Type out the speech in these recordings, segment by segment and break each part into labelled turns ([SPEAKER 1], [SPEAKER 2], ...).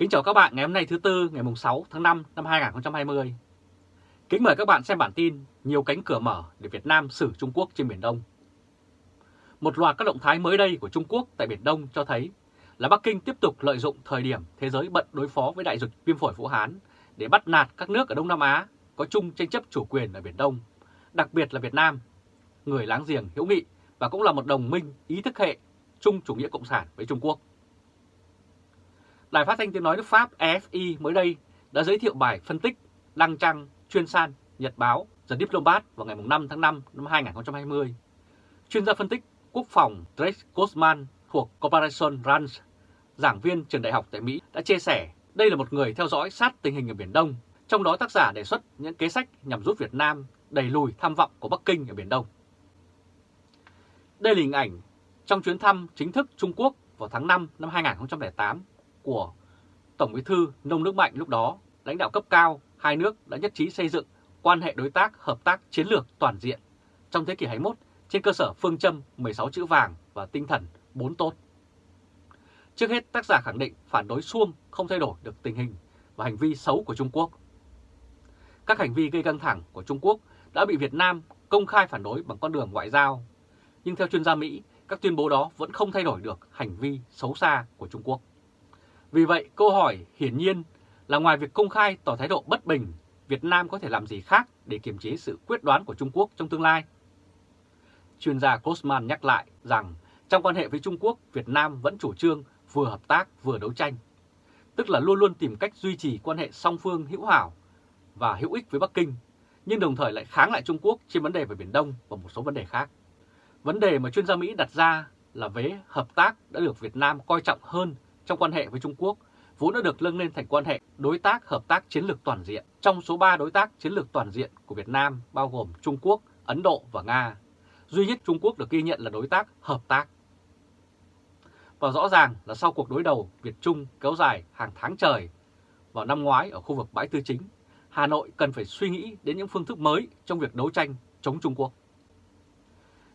[SPEAKER 1] Kính chào các bạn ngày hôm nay thứ Tư ngày 6 tháng 5 năm 2020. Kính mời các bạn xem bản tin Nhiều cánh cửa mở để Việt Nam xử Trung Quốc trên Biển Đông. Một loạt các động thái mới đây của Trung Quốc tại Biển Đông cho thấy là Bắc Kinh tiếp tục lợi dụng thời điểm thế giới bận đối phó với đại dịch viêm phổi Vũ Hán để bắt nạt các nước ở Đông Nam Á có chung tranh chấp chủ quyền ở Biển Đông, đặc biệt là Việt Nam, người láng giềng hữu nghị và cũng là một đồng minh ý thức hệ chung chủ nghĩa cộng sản với Trung Quốc. Đài phát thanh tiếng nói nước Pháp Efi mới đây đã giới thiệu bài phân tích đăng trang chuyên san Nhật báo The Diplomat vào ngày 5 tháng 5 năm 2020. Chuyên gia phân tích quốc phòng Drake Kosman thuộc Corporation Ranch, giảng viên trường đại học tại Mỹ đã chia sẻ đây là một người theo dõi sát tình hình ở Biển Đông, trong đó tác giả đề xuất những kế sách nhằm giúp Việt Nam đẩy lùi tham vọng của Bắc Kinh ở Biển Đông. Đây là hình ảnh trong chuyến thăm chính thức Trung Quốc vào tháng 5 năm 2008 của Tổng bí thư Nông Đức Mạnh lúc đó, lãnh đạo cấp cao hai nước đã nhất trí xây dựng quan hệ đối tác hợp tác chiến lược toàn diện trong thế kỷ 21 trên cơ sở phương châm 16 chữ vàng và tinh thần 4 tốt. Trước hết, tác giả khẳng định phản đối xuông không thay đổi được tình hình và hành vi xấu của Trung Quốc. Các hành vi gây căng thẳng của Trung Quốc đã bị Việt Nam công khai phản đối bằng con đường ngoại giao. Nhưng theo chuyên gia Mỹ, các tuyên bố đó vẫn không thay đổi được hành vi xấu xa của Trung Quốc. Vì vậy, câu hỏi hiển nhiên là ngoài việc công khai tỏ thái độ bất bình, Việt Nam có thể làm gì khác để kiềm chế sự quyết đoán của Trung Quốc trong tương lai? Chuyên gia Grossman nhắc lại rằng trong quan hệ với Trung Quốc, Việt Nam vẫn chủ trương vừa hợp tác vừa đấu tranh, tức là luôn luôn tìm cách duy trì quan hệ song phương hữu hảo và hữu ích với Bắc Kinh, nhưng đồng thời lại kháng lại Trung Quốc trên vấn đề về Biển Đông và một số vấn đề khác. Vấn đề mà chuyên gia Mỹ đặt ra là vế hợp tác đã được Việt Nam coi trọng hơn trong quan hệ với Trung Quốc, vốn đã được lưng lên thành quan hệ đối tác hợp tác chiến lược toàn diện. Trong số 3 đối tác chiến lược toàn diện của Việt Nam bao gồm Trung Quốc, Ấn Độ và Nga, duy nhất Trung Quốc được ghi nhận là đối tác hợp tác. Và rõ ràng là sau cuộc đối đầu Việt-Trung kéo dài hàng tháng trời vào năm ngoái ở khu vực bãi tư chính, Hà Nội cần phải suy nghĩ đến những phương thức mới trong việc đấu tranh chống Trung Quốc.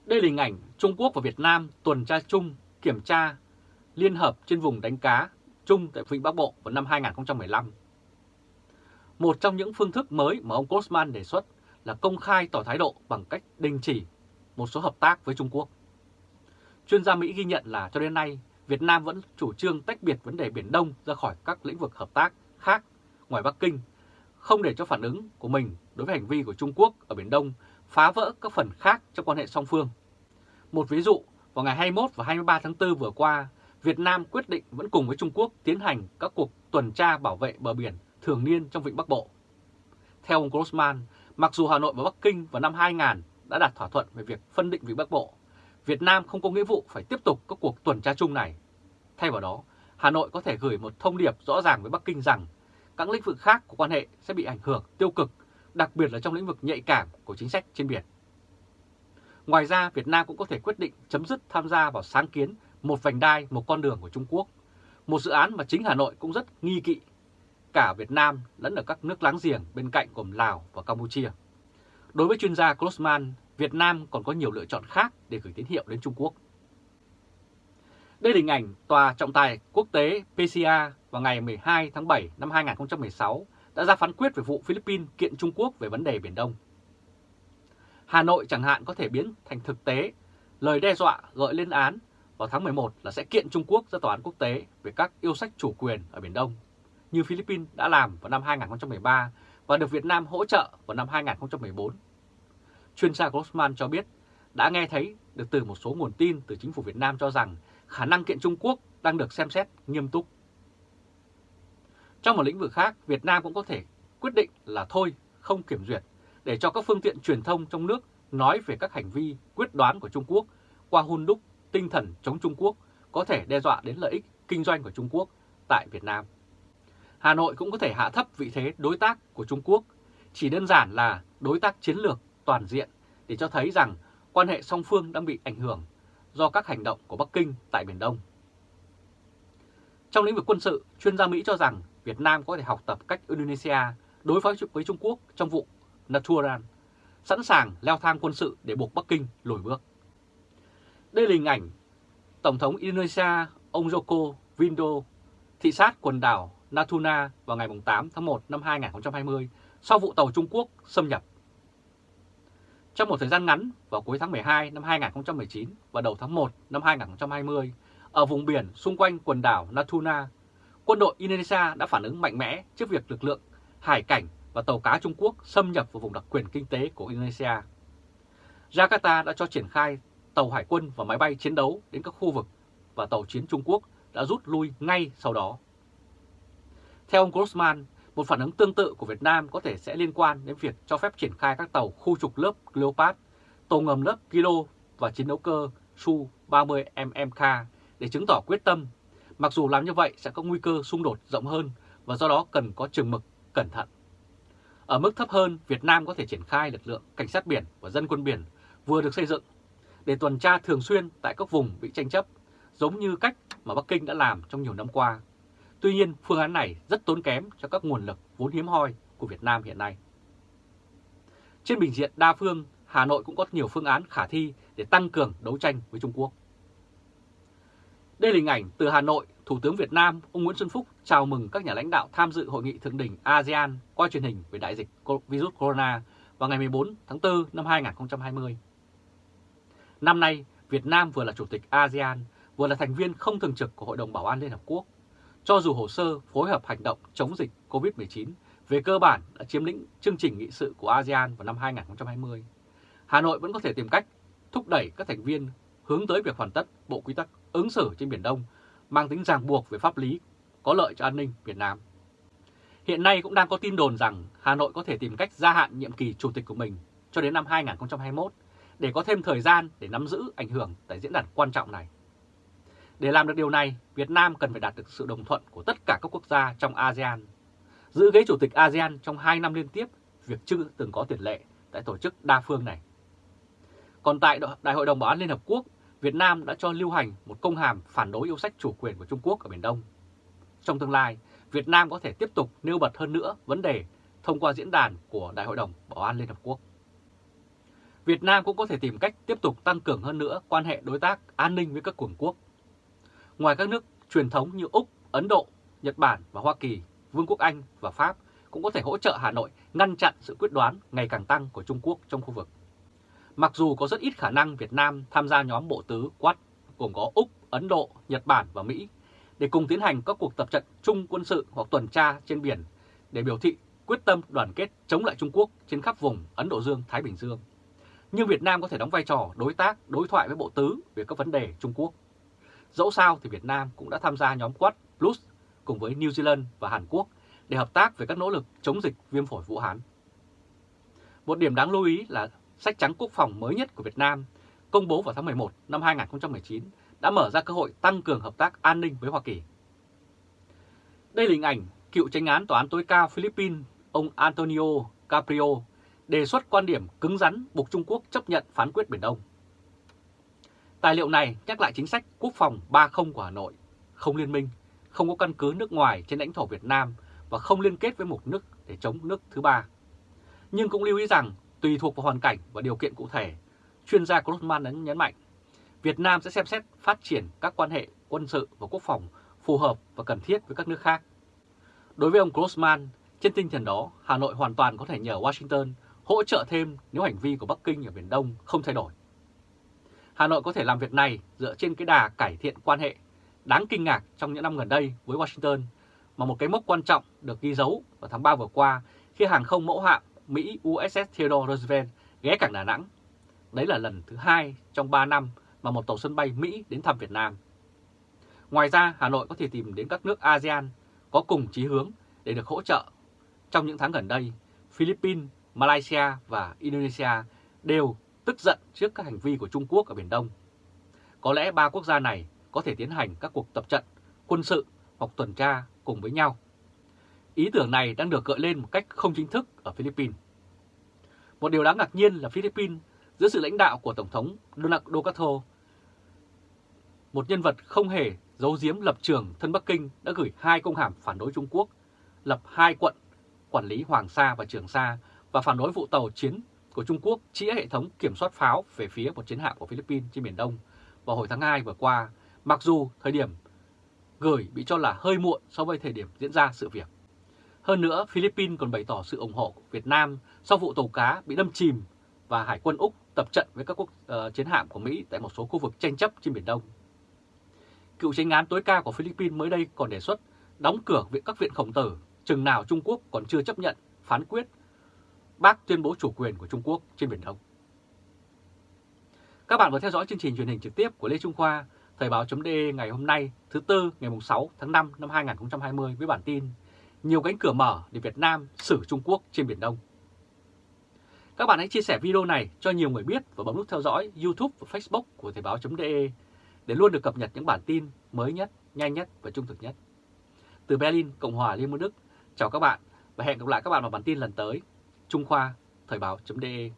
[SPEAKER 1] Đây là hình ảnh Trung Quốc và Việt Nam tuần tra chung, kiểm tra, liên hợp trên vùng đánh cá chung tại Vịnh Bắc Bộ vào năm 2015. Một trong những phương thức mới mà ông Kosman đề xuất là công khai tỏ thái độ bằng cách đình chỉ một số hợp tác với Trung Quốc. Chuyên gia Mỹ ghi nhận là cho đến nay, Việt Nam vẫn chủ trương tách biệt vấn đề Biển Đông ra khỏi các lĩnh vực hợp tác khác ngoài Bắc Kinh, không để cho phản ứng của mình đối với hành vi của Trung Quốc ở Biển Đông phá vỡ các phần khác trong quan hệ song phương. Một ví dụ, vào ngày 21 và 23 tháng 4 vừa qua, Việt Nam quyết định vẫn cùng với Trung Quốc tiến hành các cuộc tuần tra bảo vệ bờ biển thường niên trong Vịnh Bắc Bộ. Theo ông Grossman, mặc dù Hà Nội và Bắc Kinh vào năm 2000 đã đạt thỏa thuận về việc phân định Vịnh Bắc Bộ, Việt Nam không có nghĩa vụ phải tiếp tục các cuộc tuần tra chung này. Thay vào đó, Hà Nội có thể gửi một thông điệp rõ ràng với Bắc Kinh rằng các lĩnh vực khác của quan hệ sẽ bị ảnh hưởng tiêu cực, đặc biệt là trong lĩnh vực nhạy cảm của chính sách trên biển. Ngoài ra, Việt Nam cũng có thể quyết định chấm dứt tham gia vào sáng kiến một vành đai, một con đường của Trung Quốc, một dự án mà chính Hà Nội cũng rất nghi kỵ, cả Việt Nam lẫn ở các nước láng giềng bên cạnh gồm Lào và Campuchia. Đối với chuyên gia Grossman, Việt Nam còn có nhiều lựa chọn khác để gửi tín hiệu đến Trung Quốc. Đây là hình ảnh Tòa trọng tài quốc tế PCA vào ngày 12 tháng 7 năm 2016 đã ra phán quyết về vụ Philippines kiện Trung Quốc về vấn đề Biển Đông. Hà Nội chẳng hạn có thể biến thành thực tế lời đe dọa gợi lên án vào tháng 11 là sẽ kiện Trung Quốc ra tòa án quốc tế về các yêu sách chủ quyền ở Biển Đông, như Philippines đã làm vào năm 2013 và được Việt Nam hỗ trợ vào năm 2014. Chuyên gia Grossman cho biết đã nghe thấy được từ một số nguồn tin từ chính phủ Việt Nam cho rằng khả năng kiện Trung Quốc đang được xem xét nghiêm túc. Trong một lĩnh vực khác, Việt Nam cũng có thể quyết định là thôi, không kiểm duyệt, để cho các phương tiện truyền thông trong nước nói về các hành vi quyết đoán của Trung Quốc qua hun đúc tinh thần chống Trung Quốc có thể đe dọa đến lợi ích kinh doanh của Trung Quốc tại Việt Nam. Hà Nội cũng có thể hạ thấp vị thế đối tác của Trung Quốc, chỉ đơn giản là đối tác chiến lược toàn diện để cho thấy rằng quan hệ song phương đang bị ảnh hưởng do các hành động của Bắc Kinh tại Biển Đông. Trong lĩnh vực quân sự, chuyên gia Mỹ cho rằng Việt Nam có thể học tập cách Indonesia đối phó với Trung Quốc trong vụ Natural, sẵn sàng leo thang quân sự để buộc Bắc Kinh lùi bước. Đây là hình ảnh Tổng thống Indonesia ông Joko Widodo thị sát quần đảo Natuna vào ngày 8 tháng 1 năm 2020 sau vụ tàu Trung Quốc xâm nhập. Trong một thời gian ngắn vào cuối tháng 12 năm 2019 và đầu tháng 1 năm 2020, ở vùng biển xung quanh quần đảo Natuna, quân đội Indonesia đã phản ứng mạnh mẽ trước việc lực lượng hải cảnh và tàu cá Trung Quốc xâm nhập vào vùng đặc quyền kinh tế của Indonesia. Jakarta đã cho triển khai tàu hải quân và máy bay chiến đấu đến các khu vực và tàu chiến Trung Quốc đã rút lui ngay sau đó. Theo ông Grossman, một phản ứng tương tự của Việt Nam có thể sẽ liên quan đến việc cho phép triển khai các tàu khu trục lớp Leopard, tàu ngầm lớp Kilo và chiến đấu cơ Su-30 MMK để chứng tỏ quyết tâm, mặc dù làm như vậy sẽ có nguy cơ xung đột rộng hơn và do đó cần có chừng mực, cẩn thận. Ở mức thấp hơn, Việt Nam có thể triển khai lực lượng cảnh sát biển và dân quân biển vừa được xây dựng để tuần tra thường xuyên tại các vùng bị tranh chấp, giống như cách mà Bắc Kinh đã làm trong nhiều năm qua. Tuy nhiên, phương án này rất tốn kém cho các nguồn lực vốn hiếm hoi của Việt Nam hiện nay. Trên bình diện đa phương, Hà Nội cũng có nhiều phương án khả thi để tăng cường đấu tranh với Trung Quốc. Đây là hình ảnh từ Hà Nội, Thủ tướng Việt Nam ông Nguyễn Xuân Phúc chào mừng các nhà lãnh đạo tham dự hội nghị thượng đỉnh ASEAN qua truyền hình về đại dịch virus corona vào ngày 14 tháng 4 năm 2020. Năm nay, Việt Nam vừa là Chủ tịch ASEAN, vừa là thành viên không thường trực của Hội đồng Bảo an Liên Hợp Quốc. Cho dù hồ sơ phối hợp hành động chống dịch COVID-19 về cơ bản đã chiếm lĩnh chương trình nghị sự của ASEAN vào năm 2020, Hà Nội vẫn có thể tìm cách thúc đẩy các thành viên hướng tới việc hoàn tất Bộ Quy tắc ứng xử trên Biển Đông mang tính ràng buộc về pháp lý có lợi cho an ninh Việt Nam. Hiện nay cũng đang có tin đồn rằng Hà Nội có thể tìm cách gia hạn nhiệm kỳ chủ tịch của mình cho đến năm 2021 để có thêm thời gian để nắm giữ ảnh hưởng tại diễn đàn quan trọng này. Để làm được điều này, Việt Nam cần phải đạt được sự đồng thuận của tất cả các quốc gia trong ASEAN. Giữ ghế chủ tịch ASEAN trong 2 năm liên tiếp, việc chưa từng có tiền lệ tại tổ chức đa phương này. Còn tại Đại hội đồng Bảo an Liên Hợp Quốc, Việt Nam đã cho lưu hành một công hàm phản đối yêu sách chủ quyền của Trung Quốc ở Biển Đông. Trong tương lai, Việt Nam có thể tiếp tục nêu bật hơn nữa vấn đề thông qua diễn đàn của Đại hội đồng Bảo an Liên Hợp Quốc. Việt Nam cũng có thể tìm cách tiếp tục tăng cường hơn nữa quan hệ đối tác an ninh với các cường quốc. Ngoài các nước truyền thống như Úc, Ấn Độ, Nhật Bản và Hoa Kỳ, Vương quốc Anh và Pháp cũng có thể hỗ trợ Hà Nội ngăn chặn sự quyết đoán ngày càng tăng của Trung Quốc trong khu vực. Mặc dù có rất ít khả năng Việt Nam tham gia nhóm bộ tứ Quad gồm có Úc, Ấn Độ, Nhật Bản và Mỹ để cùng tiến hành các cuộc tập trận chung quân sự hoặc tuần tra trên biển để biểu thị quyết tâm đoàn kết chống lại Trung Quốc trên khắp vùng Ấn Độ Dương-Thái Bình Dương. Nhưng Việt Nam có thể đóng vai trò đối tác, đối thoại với Bộ Tứ về các vấn đề Trung Quốc. Dẫu sao thì Việt Nam cũng đã tham gia nhóm Quad Plus cùng với New Zealand và Hàn Quốc để hợp tác về các nỗ lực chống dịch viêm phổi Vũ Hán. Một điểm đáng lưu ý là sách trắng quốc phòng mới nhất của Việt Nam công bố vào tháng 11 năm 2019 đã mở ra cơ hội tăng cường hợp tác an ninh với Hoa Kỳ. Đây là hình ảnh cựu tranh án tòa án tối cao Philippines ông Antonio Caprio đề xuất quan điểm cứng rắn buộc Trung Quốc chấp nhận phán quyết Biển Đông. Tài liệu này nhắc lại chính sách quốc phòng 30 của Hà Nội, không liên minh, không có căn cứ nước ngoài trên lãnh thổ Việt Nam và không liên kết với một nước để chống nước thứ ba. Nhưng cũng lưu ý rằng tùy thuộc vào hoàn cảnh và điều kiện cụ thể, chuyên gia Grossman đã nhấn mạnh, Việt Nam sẽ xem xét phát triển các quan hệ quân sự và quốc phòng phù hợp và cần thiết với các nước khác. Đối với ông Grossman, trên tinh thần đó, Hà Nội hoàn toàn có thể nhờ Washington hỗ trợ thêm nếu hành vi của Bắc Kinh ở Biển Đông không thay đổi. Hà Nội có thể làm việc này dựa trên cái đà cải thiện quan hệ đáng kinh ngạc trong những năm gần đây với Washington, mà một cái mốc quan trọng được ghi dấu vào tháng 3 vừa qua khi hàng không mẫu hạm Mỹ USS Theodore Roosevelt ghé cảng Đà Nẵng. Đấy là lần thứ hai trong 3 năm mà một tàu sân bay Mỹ đến thăm Việt Nam. Ngoài ra, Hà Nội có thể tìm đến các nước ASEAN có cùng chí hướng để được hỗ trợ. Trong những tháng gần đây, Philippines, Malaysia và Indonesia đều tức giận trước các hành vi của Trung Quốc ở Biển Đông. Có lẽ ba quốc gia này có thể tiến hành các cuộc tập trận quân sự hoặc tuần tra cùng với nhau. Ý tưởng này đang được gợi lên một cách không chính thức ở Philippines. Một điều đáng ngạc nhiên là Philippines dưới sự lãnh đạo của Tổng thống Donald Ducato, một nhân vật không hề giấu giếm lập trường thân Bắc Kinh đã gửi hai công hàm phản đối Trung Quốc, lập hai quận quản lý Hoàng Sa và Trường Sa và phản đối vụ tàu chiến của Trung Quốc chĩa hệ thống kiểm soát pháo về phía một chiến hạm của Philippines trên Biển Đông vào hồi tháng 2 vừa qua, mặc dù thời điểm gửi bị cho là hơi muộn so với thời điểm diễn ra sự việc. Hơn nữa, Philippines còn bày tỏ sự ủng hộ của Việt Nam sau vụ tàu cá bị đâm chìm và Hải quân Úc tập trận với các quốc uh, chiến hạm của Mỹ tại một số khu vực tranh chấp trên Biển Đông. Cựu tranh án tối cao của Philippines mới đây còn đề xuất đóng cửa viện các viện khổng tử chừng nào Trung Quốc còn chưa chấp nhận phán quyết bác tuyên bố chủ quyền của Trung Quốc trên Biển Đông. Các bạn vừa theo dõi chương trình truyền hình trực tiếp của Lê Trung Khoa, Thời báo.de ngày hôm nay thứ Tư ngày 6 tháng 5 năm 2020 với bản tin Nhiều cánh cửa mở để Việt Nam xử Trung Quốc trên Biển Đông. Các bạn hãy chia sẻ video này cho nhiều người biết và bấm nút theo dõi YouTube và Facebook của Thời báo.de để luôn được cập nhật những bản tin mới nhất, nhanh nhất và trung thực nhất. Từ Berlin, Cộng hòa Liên bang Đức, chào các bạn và hẹn gặp lại các bạn vào bản tin lần tới. Trung Khoa, Thời báo.de